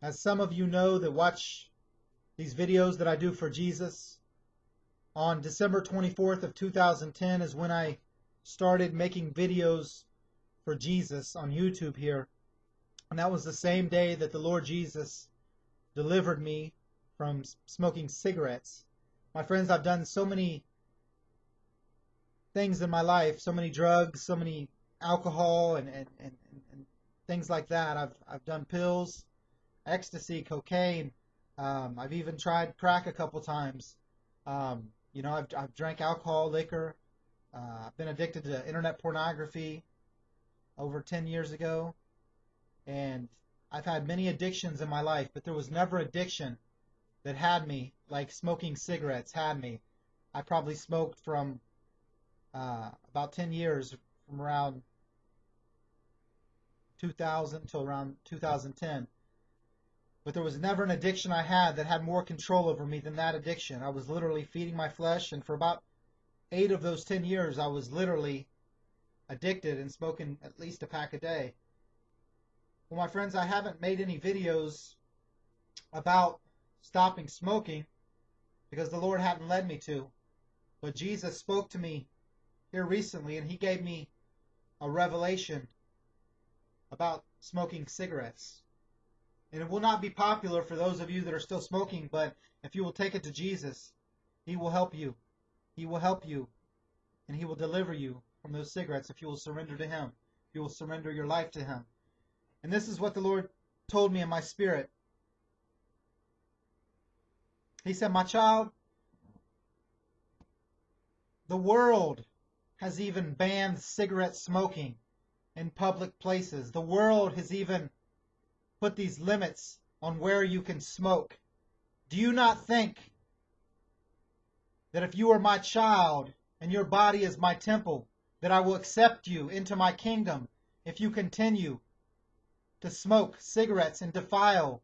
As some of you know that watch these videos that I do for Jesus, on December 24th of 2010 is when I started making videos for Jesus on YouTube here. And that was the same day that the Lord Jesus delivered me from smoking cigarettes. My friends, I've done so many things in my life, so many drugs, so many alcohol and, and, and, and things like that. I've, I've done pills, ecstasy, cocaine. Um, I've even tried crack a couple times. Um, you know, I've, I've drank alcohol, liquor. Uh, I've been addicted to internet pornography over 10 years ago. And I've had many addictions in my life, but there was never addiction that had me like smoking cigarettes had me. I probably smoked from uh, about 10 years from around 2000 till around 2010. But there was never an addiction I had that had more control over me than that addiction. I was literally feeding my flesh, and for about eight of those 10 years, I was literally addicted and smoking at least a pack a day. Well, my friends, I haven't made any videos about stopping smoking because the Lord hadn't led me to. But Jesus spoke to me here recently and he gave me a revelation about smoking cigarettes. And it will not be popular for those of you that are still smoking, but if you will take it to Jesus, he will help you. He will help you and he will deliver you from those cigarettes if you will surrender to him. If you will surrender your life to him. And this is what the Lord told me in my spirit. He said, My child, the world has even banned cigarette smoking in public places. The world has even put these limits on where you can smoke. Do you not think that if you are my child and your body is my temple, that I will accept you into my kingdom if you continue to smoke cigarettes and defile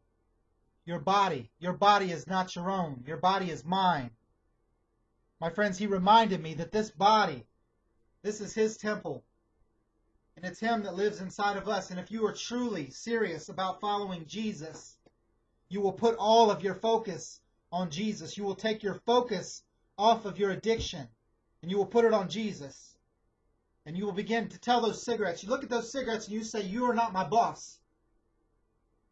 your body. Your body is not your own. Your body is mine. My friends, he reminded me that this body, this is his temple. And it's him that lives inside of us. And if you are truly serious about following Jesus, you will put all of your focus on Jesus. You will take your focus off of your addiction and you will put it on Jesus. And you will begin to tell those cigarettes, you look at those cigarettes and you say, You are not my boss.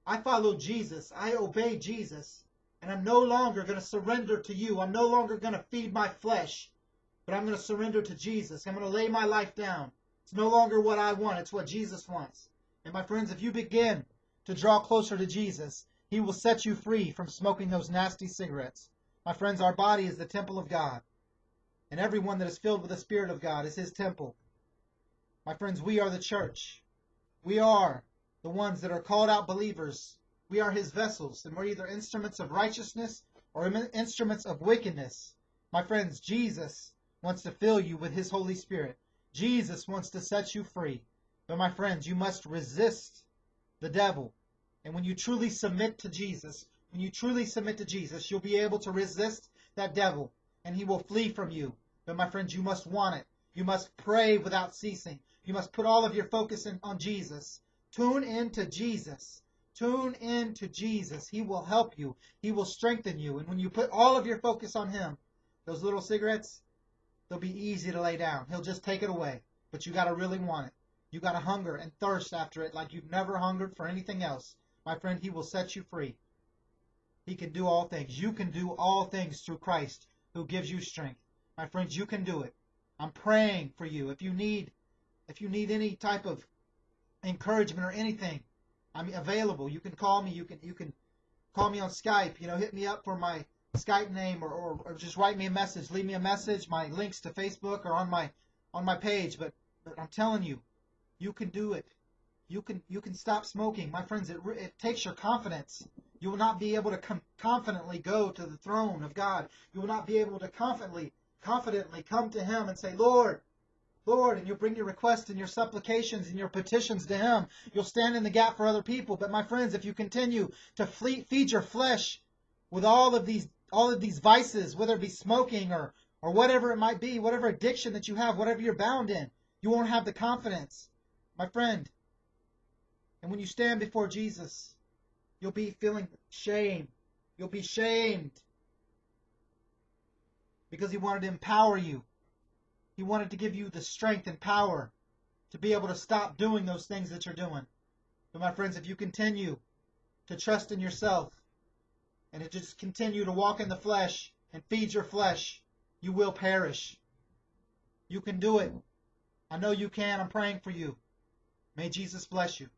I follow Jesus. I obey Jesus. And I'm no longer going to surrender to you. I'm no longer going to feed my flesh. But I'm going to surrender to Jesus. I'm going to lay my life down. It's no longer what I want. It's what Jesus wants. And my friends, if you begin to draw closer to Jesus, he will set you free from smoking those nasty cigarettes. My friends, our body is the temple of God. And everyone that is filled with the Spirit of God is his temple. My friends, we are the church. We are the ones that are called out believers. We are his vessels, and we're either instruments of righteousness or instruments of wickedness. My friends, Jesus wants to fill you with his Holy Spirit. Jesus wants to set you free. But my friends, you must resist the devil. And when you truly submit to Jesus, when you truly submit to Jesus, you'll be able to resist that devil and he will flee from you. But my friends, you must want it. You must pray without ceasing. You must put all of your focus in, on Jesus. Tune in to Jesus. Tune in to Jesus. He will help you. He will strengthen you. And when you put all of your focus on Him, those little cigarettes, they'll be easy to lay down. He'll just take it away. But you got to really want it. You got to hunger and thirst after it like you've never hungered for anything else. My friend, He will set you free. He can do all things. You can do all things through Christ who gives you strength. My friends, you can do it. I'm praying for you. If you need if you need any type of encouragement or anything, I'm available. You can call me. You can you can call me on Skype. You know, hit me up for my Skype name or, or, or just write me a message. Leave me a message. My links to Facebook are on my on my page. But but I'm telling you, you can do it. You can you can stop smoking, my friends. It it takes your confidence. You will not be able to com- confidently go to the throne of God. You will not be able to confidently confidently come to Him and say, Lord, Lord, and you'll bring your requests and your supplications and your petitions to Him. You'll stand in the gap for other people. But my friends, if you continue to feed your flesh with all of these all of these vices, whether it be smoking or or whatever it might be, whatever addiction that you have, whatever you're bound in, you won't have the confidence, my friend. And when you stand before Jesus, You'll be feeling shame. You'll be shamed. Because he wanted to empower you. He wanted to give you the strength and power to be able to stop doing those things that you're doing. But my friends, if you continue to trust in yourself and to just continue to walk in the flesh and feed your flesh, you will perish. You can do it. I know you can. I'm praying for you. May Jesus bless you.